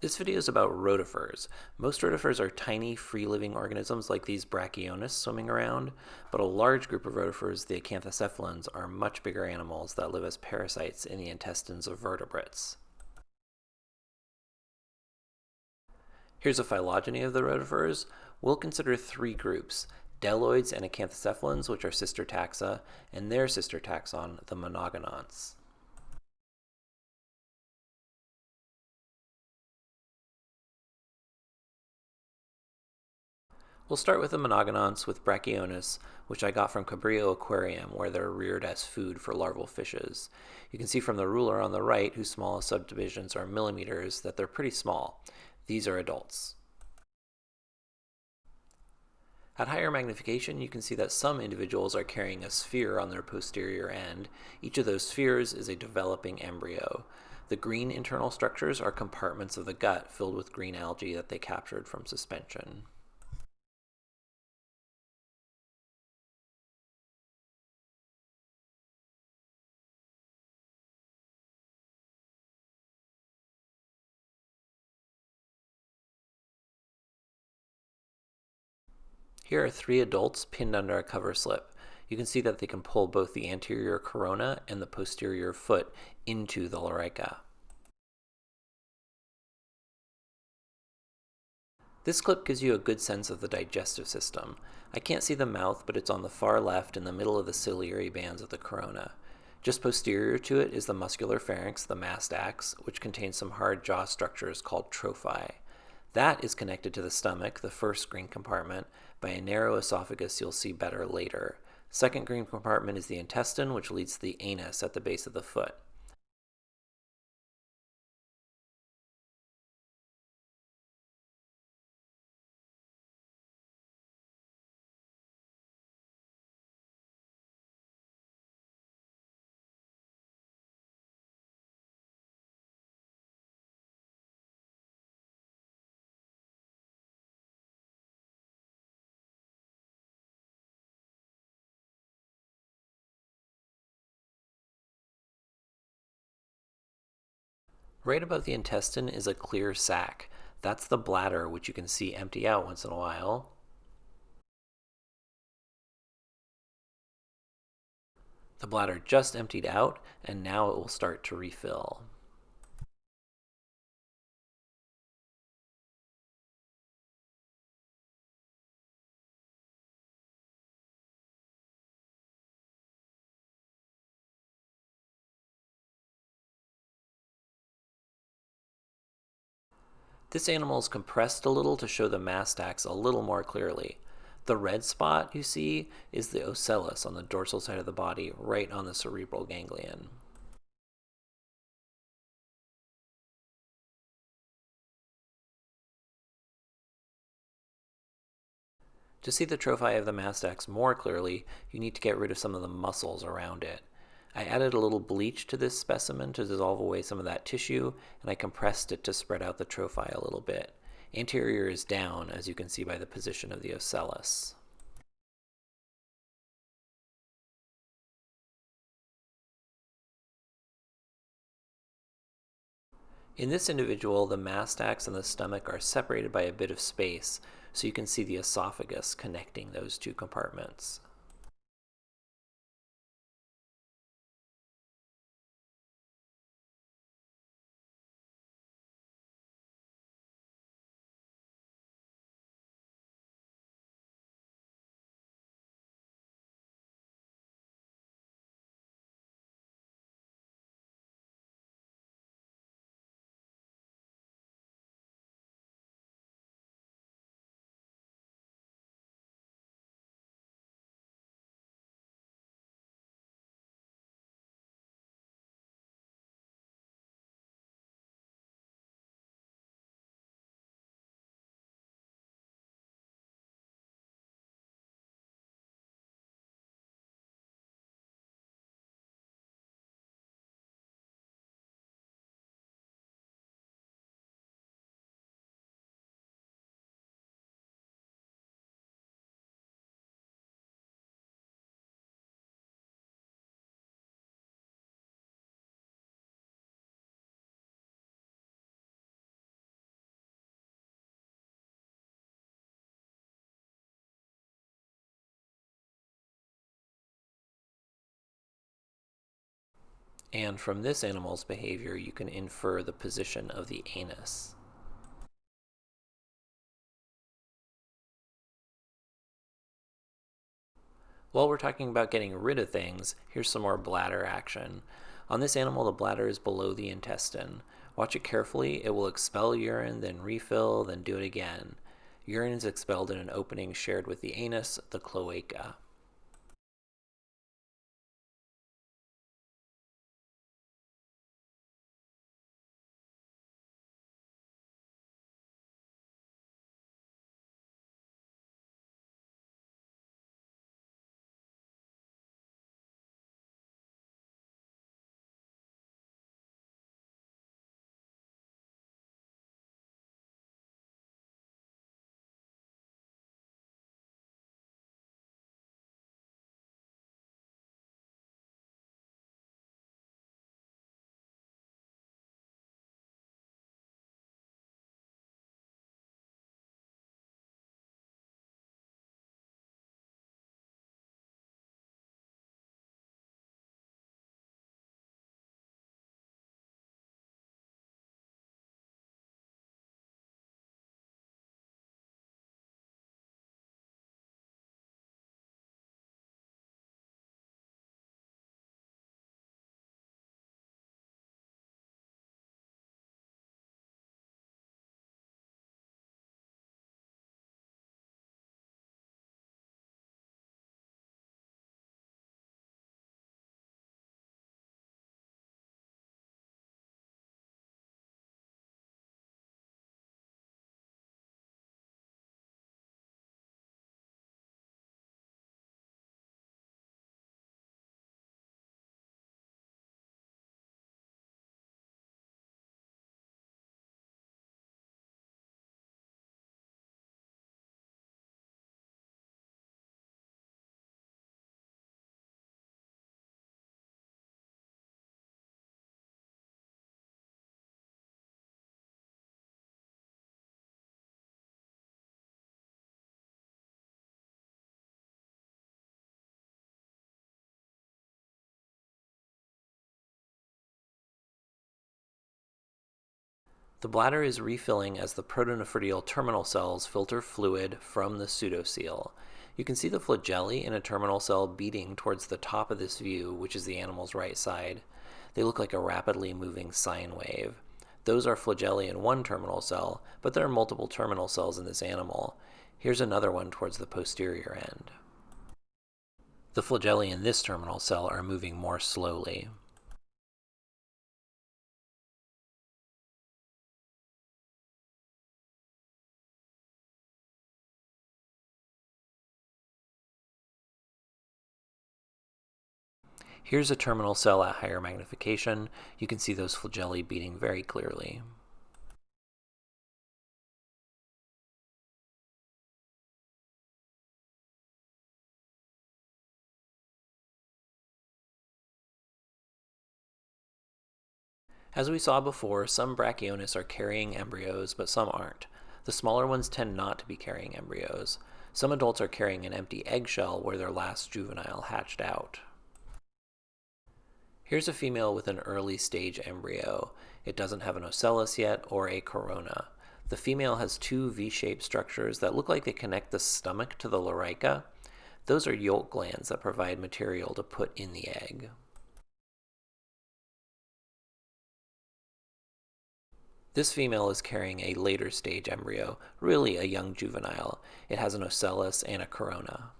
This video is about rotifers. Most rotifers are tiny, free-living organisms like these Brachionus swimming around, but a large group of rotifers, the acanthocephalans, are much bigger animals that live as parasites in the intestines of vertebrates. Here's a phylogeny of the rotifers. We'll consider three groups, bdelloids and acanthocephalans, which are sister taxa, and their sister taxon, the monogononts. We'll start with the monogononts with Brachionus, which I got from Cabrillo Aquarium, where they're reared as food for larval fishes. You can see from the ruler on the right, whose smallest subdivisions are millimeters, that they're pretty small. These are adults. At higher magnification, you can see that some individuals are carrying a sphere on their posterior end. Each of those spheres is a developing embryo. The green internal structures are compartments of the gut filled with green algae that they captured from suspension. Here are three adults pinned under a cover slip. You can see that they can pull both the anterior corona and the posterior foot into the lorica. This clip gives you a good sense of the digestive system. I can't see the mouth, but it's on the far left in the middle of the ciliary bands of the corona. Just posterior to it is the muscular pharynx, the mastax, which contains some hard jaw structures called trophi. That is connected to the stomach, the first green compartment, by a narrow esophagus you'll see better later. Second green compartment is the intestine, which leads to the anus at the base of the foot. Right above the intestine is a clear sac. That's the bladder, which you can see empty out once in a while. The bladder just emptied out, and now it will start to refill. This animal is compressed a little to show the mastax a little more clearly. The red spot you see is the ocellus on the dorsal side of the body, right on the cerebral ganglion. To see the trophi of the mastax more clearly, you need to get rid of some of the muscles around it. I added a little bleach to this specimen to dissolve away some of that tissue, and I compressed it to spread out the trophi a little bit. Anterior is down, as you can see by the position of the ocellus. In this individual, the mastax and the stomach are separated by a bit of space, so you can see the esophagus connecting those two compartments. And from this animal's behavior, you can infer the position of the anus. While we're talking about getting rid of things, here's some more bladder action. On this animal, the bladder is below the intestine. Watch it carefully. It will expel urine, then refill, then do it again. Urine is expelled in an opening shared with the anus, the cloaca. The bladder is refilling as the protonephridial terminal cells filter fluid from the pseudocoel. You can see the flagellae in a terminal cell beating towards the top of this view, which is the animal's right side. They look like a rapidly moving sine wave. Those are flagellae in one terminal cell, but there are multiple terminal cells in this animal. Here's another one towards the posterior end. The flagellae in this terminal cell are moving more slowly. Here's a terminal cell at higher magnification. You can see those flagellae beating very clearly. As we saw before, some Brachionus are carrying embryos, but some aren't. The smaller ones tend not to be carrying embryos. Some adults are carrying an empty eggshell where their last juvenile hatched out. Here's a female with an early stage embryo. It doesn't have an ocellus yet or a corona. The female has two V-shaped structures that look like they connect the stomach to the lorica. Those are yolk glands that provide material to put in the egg. This female is carrying a later stage embryo, really a young juvenile. It has an ocellus and a corona.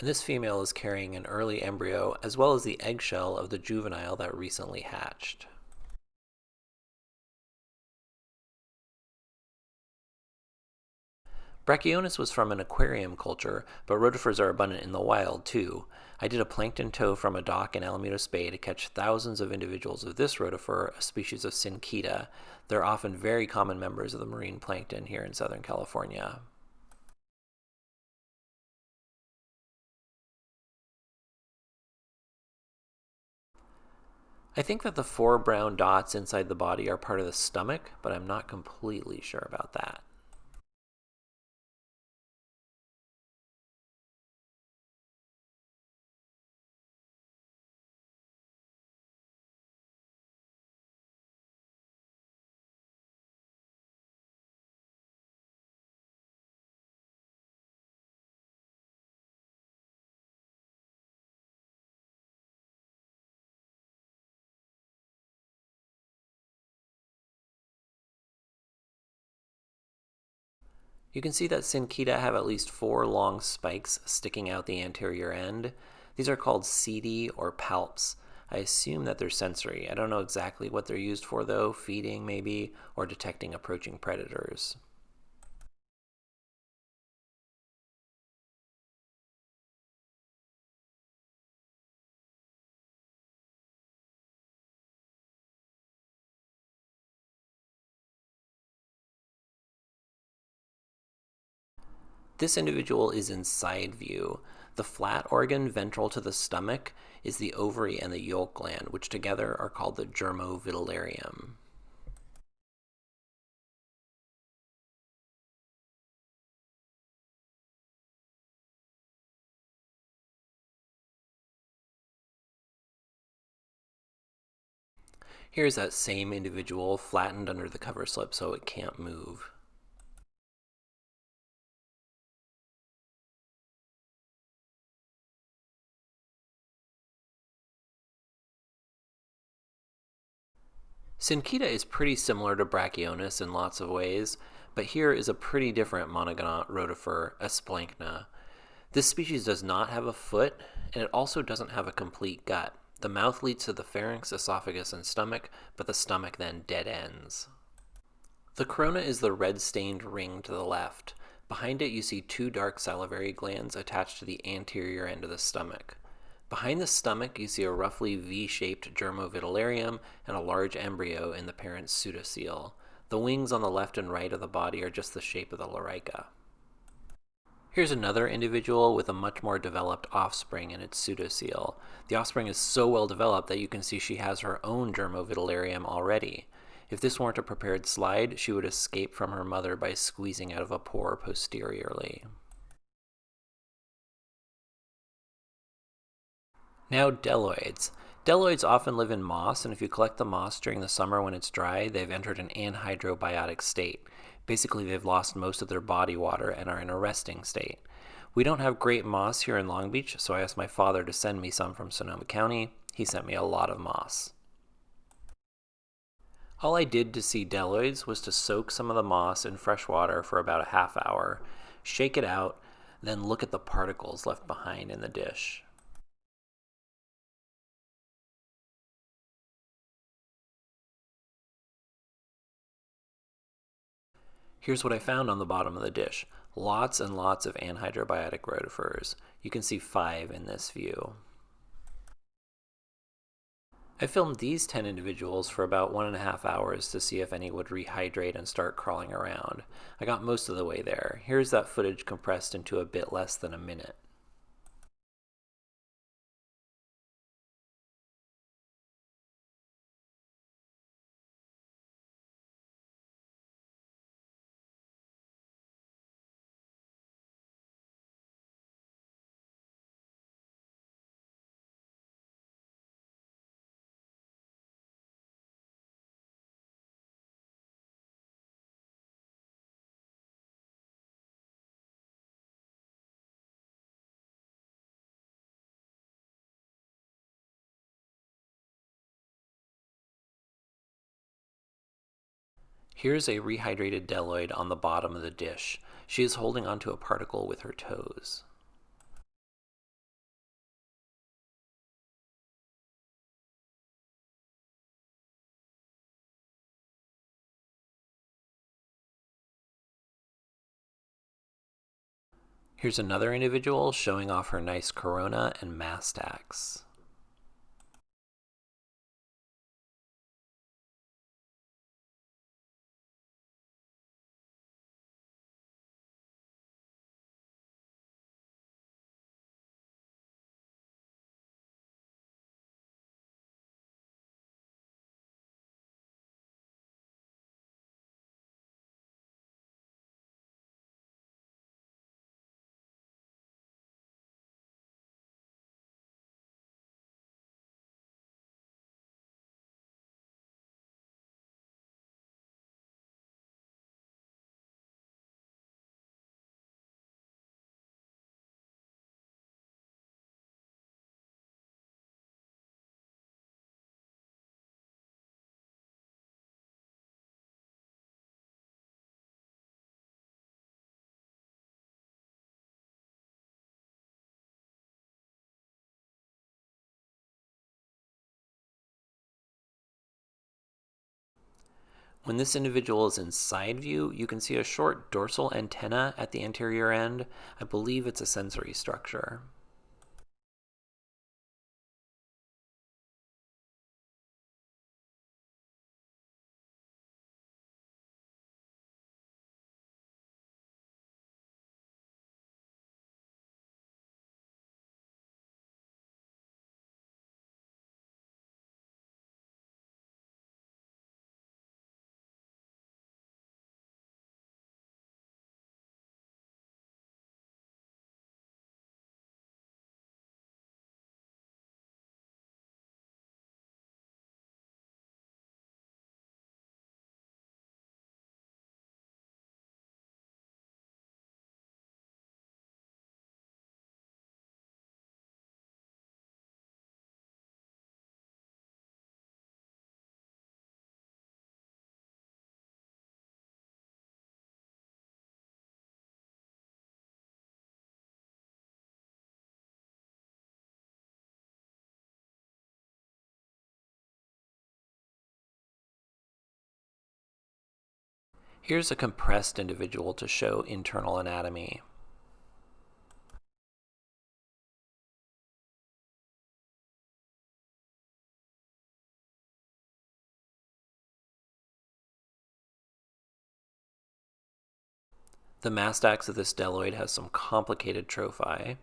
And this female is carrying an early embryo as well as the eggshell of the juvenile that recently hatched. Brachionus was from an aquarium culture, but rotifers are abundant in the wild too. I did a plankton tow from a dock in Alamitos Bay to catch thousands of individuals of this rotifer, a species of Synchaeta. They're often very common members of the marine plankton here in Southern California. I think that the four brown dots inside the body are part of the stomach, but I'm not completely sure about that. You can see that Synchaeta have at least four long spikes sticking out the anterior end. These are called setae or palps. I assume that they're sensory. I don't know exactly what they're used for though, feeding maybe, or detecting approaching predators. This individual is in side view. The flat organ ventral to the stomach is the ovary and the yolk gland, which together are called the germovitellarium. Here's that same individual flattened under the cover slip so it can't move. Synchaeta is pretty similar to Brachionus in lots of ways, but here is a pretty different monogonont rotifer, Asplanchna. This species does not have a foot, and it also doesn't have a complete gut. The mouth leads to the pharynx, esophagus, and stomach, but the stomach then dead ends. The corona is the red-stained ring to the left. Behind it you see two dark salivary glands attached to the anterior end of the stomach. Behind the stomach, you see a roughly V-shaped germovitellarium and a large embryo in the parent's pseudocoel. The wings on the left and right of the body are just the shape of the lorica. Here's another individual with a much more developed offspring in its pseudocoel. The offspring is so well developed that you can see she has her own germovitellarium already. If this weren't a prepared slide, she would escape from her mother by squeezing out of a pore posteriorly. Now bdelloids. Bdelloids often live in moss, and if you collect the moss during the summer when it's dry, they've entered an anhydrobiotic state. Basically, they've lost most of their body water and are in a resting state. We don't have great moss here in Long Beach, so I asked my father to send me some from Sonoma County. He sent me a lot of moss. All I did to see bdelloids was to soak some of the moss in fresh water for about a half hour, shake it out, then look at the particles left behind in the dish. Here's what I found on the bottom of the dish. Lots and lots of anhydrobiotic rotifers. You can see five in this view. I filmed these 10 individuals for about one and a half hours to see if any would rehydrate and start crawling around. I got most of the way there. Here's that footage compressed into a bit less than a minute. Here's a rehydrated bdelloid on the bottom of the dish. She is holding onto a particle with her toes. Here's another individual showing off her nice corona and mastax. When this individual is in side view, you can see a short dorsal antenna at the anterior end. I believe it's a sensory structure. Here's a compressed individual to show internal anatomy. The mastax of this bdelloid has some complicated trophi.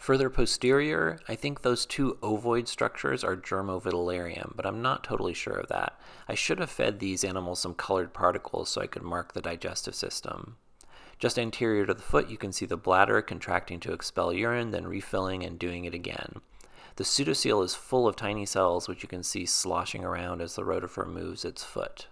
Further posterior, I think those two ovoid structures are germovitellarium, but I'm not totally sure of that. I should have fed these animals some colored particles so I could mark the digestive system. Just anterior to the foot, you can see the bladder contracting to expel urine, then refilling and doing it again. The pseudocoel is full of tiny cells, which you can see sloshing around as the rotifer moves its foot.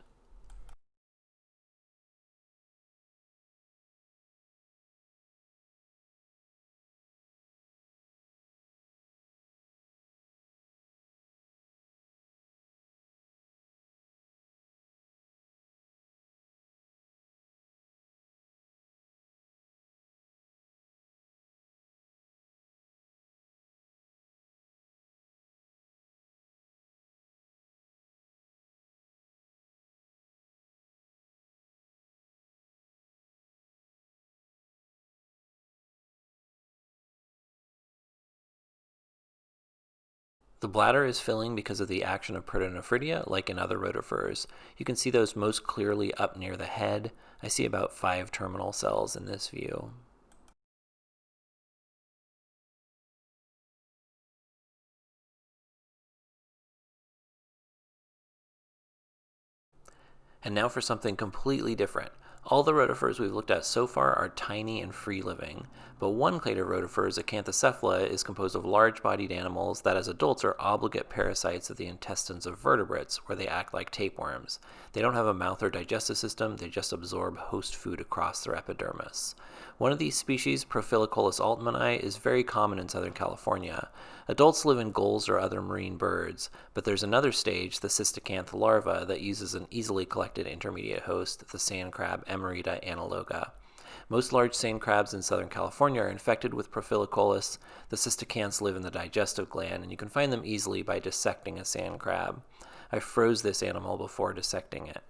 The bladder is filling because of the action of protonephridia, like in other rotifers. You can see those most clearly up near the head. I see about five terminal cells in this view. And now for something completely different. All the rotifers we've looked at so far are tiny and free-living, but one clade of rotifers, Acanthocephala, is composed of large-bodied animals that as adults are obligate parasites of the intestines of vertebrates, where they act like tapeworms. They don't have a mouth or digestive system, they just absorb host food across their epidermis. One of these species, Profilicollis altmani, is very common in Southern California. Adults live in gulls or other marine birds, but there's another stage, the cystacanth larva, that uses an easily collected intermediate host, the sand crab Emerita analoga. Most large sand crabs in Southern California are infected with Profilicollis. The cystacanths live in the digestive gland, and you can find them easily by dissecting a sand crab. I froze this animal before dissecting it.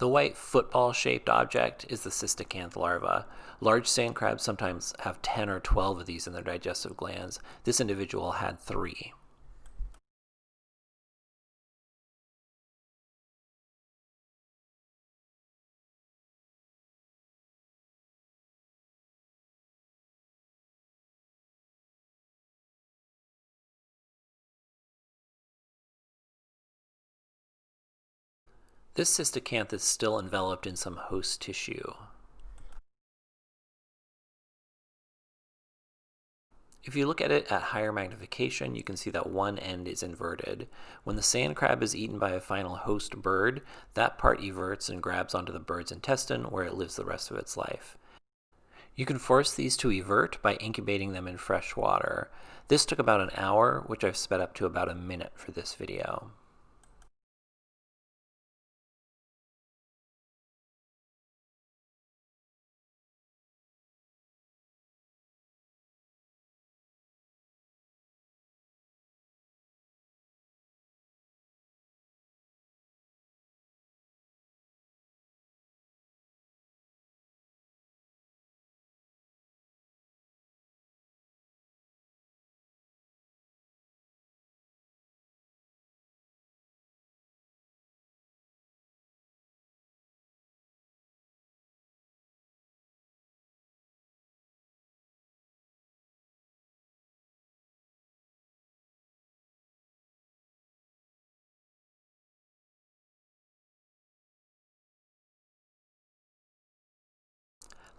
The white football-shaped object is the cystacanth larva. Large sand crabs sometimes have 10 or 12 of these in their digestive glands. This individual had three. This cystacanth is still enveloped in some host tissue. If you look at it at higher magnification, you can see that one end is inverted. When the sand crab is eaten by a final host bird, that part everts and grabs onto the bird's intestine where it lives the rest of its life. You can force these to evert by incubating them in fresh water. This took about an hour, which I've sped up to about a minute for this video.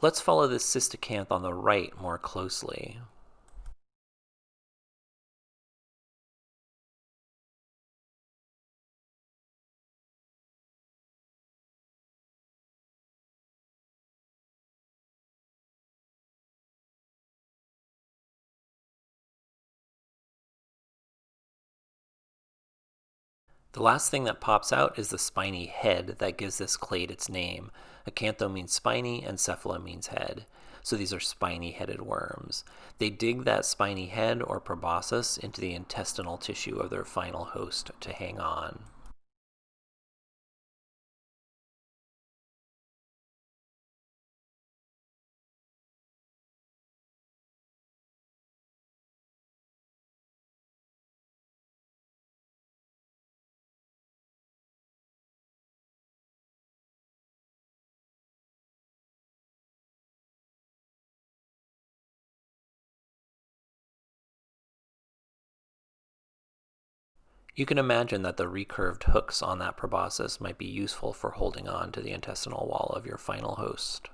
Let's follow this coelacanth on the right more closely. The last thing that pops out is the spiny head that gives this clade its name. Acantho means spiny and cephala means head. So these are spiny-headed worms. They dig that spiny head or proboscis into the intestinal tissue of their final host to hang on. You can imagine that the recurved hooks on that proboscis might be useful for holding on to the intestinal wall of your final host.